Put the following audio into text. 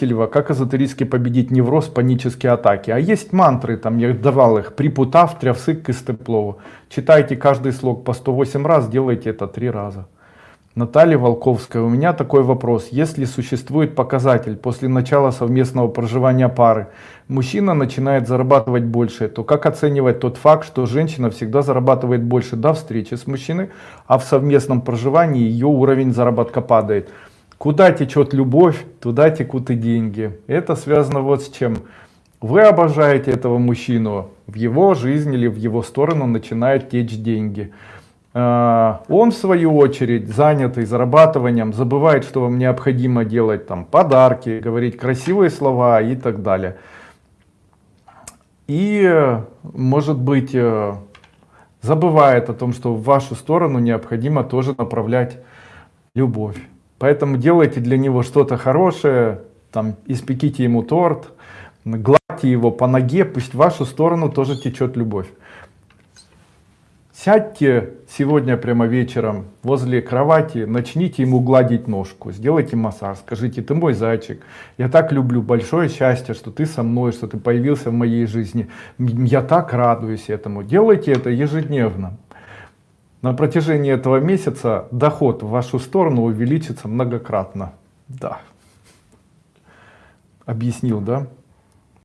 Кирева, как эзотерически победить невроз, панические атаки. А есть мантры, там я давал их, припутав, трявсык, кыстеплову. Читайте каждый слог по 108 раз, делайте это три раза. Наталья Волковская, у меня такой вопрос. Если существует показатель после начала совместного проживания пары, мужчина начинает зарабатывать больше, то как оценивать тот факт, что женщина всегда зарабатывает больше до встречи с мужчиной, а в совместном проживании ее уровень заработка падает? Куда течет любовь, туда текут и деньги. Это связано вот с чем. Вы обожаете этого мужчину, в его жизнь или в его сторону начинают течь деньги. А, он в свою очередь занятый зарабатыванием забывает что вам необходимо делать там подарки говорить красивые слова и так далее и может быть э, забывает о том что в вашу сторону необходимо тоже направлять любовь поэтому делайте для него что-то хорошее там испеките ему торт гладьте его по ноге пусть в вашу сторону тоже течет любовь Сядьте сегодня прямо вечером возле кровати, начните ему гладить ножку, сделайте массаж, скажите, ты мой зайчик, я так люблю, большое счастье, что ты со мной, что ты появился в моей жизни, я так радуюсь этому. Делайте это ежедневно. На протяжении этого месяца доход в вашу сторону увеличится многократно. Да. Объяснил, да?